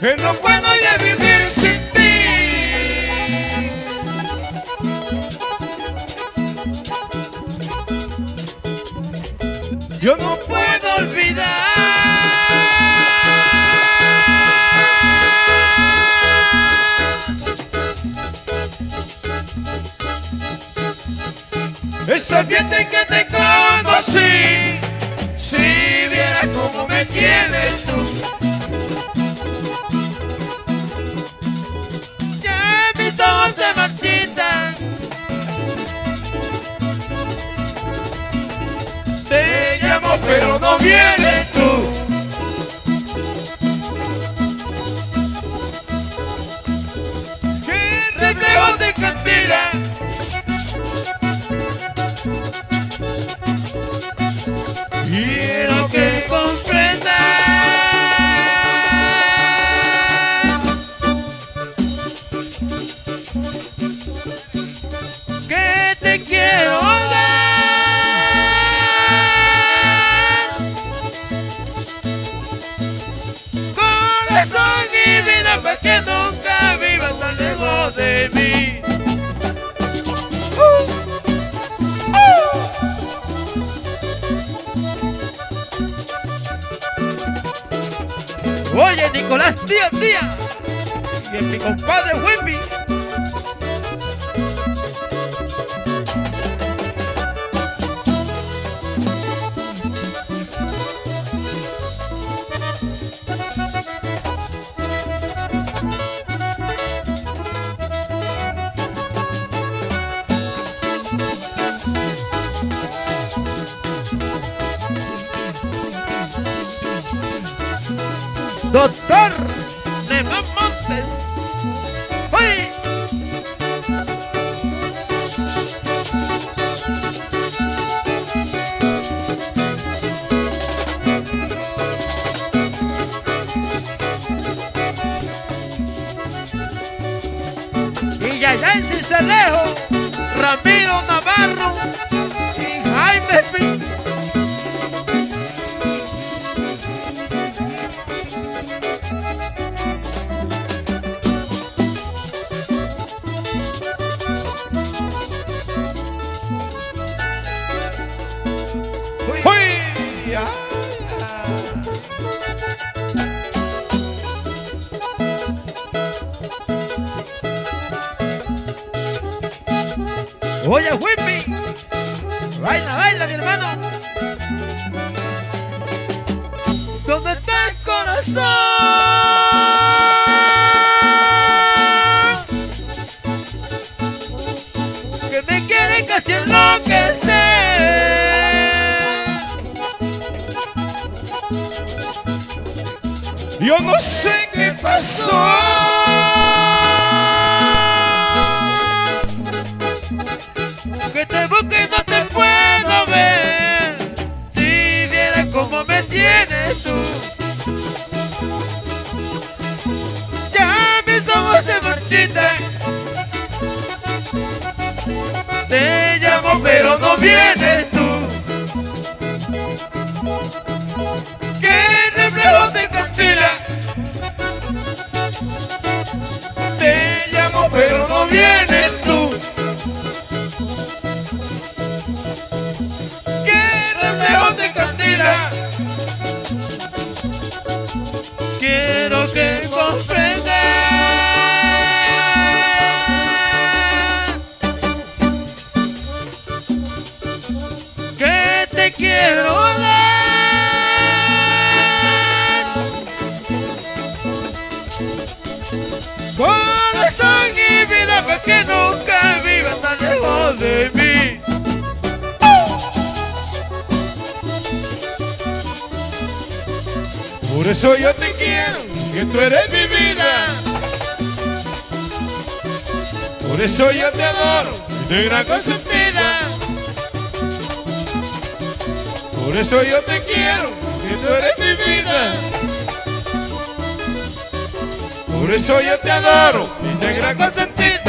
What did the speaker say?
que no puedo ya vivir sin ti. Yo no puedo olvidar ese ambiente que te conocí. Si vieras cómo me tienes tú. No vienes tú. ¡Qué reflejo de cantina! Quiero que comprendas Nicolás Díaz Díaz y mi compadre Wimby. Doctor Nemán Montes. ¡Uy! Y Yayan Cicelejo, Ramiro Navarro y Jaime Pinto. Oye, Whippy, baila, baila, mi hermano. ¿Dónde está el corazón? Que me quiere casi enloquecer. Yo no sé qué pasó. Que te busco y no te puedo ver. Si vieras cómo me tienes tú. Ya mis ojos se marchitan. Te llamo pero no vienes tú. ¿Qué reflejo de Castilla? Quiero que comprendas que te quiero Por eso yo te quiero, que tú eres mi vida. Por eso yo te adoro, negra consentida. Por eso yo te quiero, que tú eres mi vida. Por eso yo te adoro, mi negra consentida.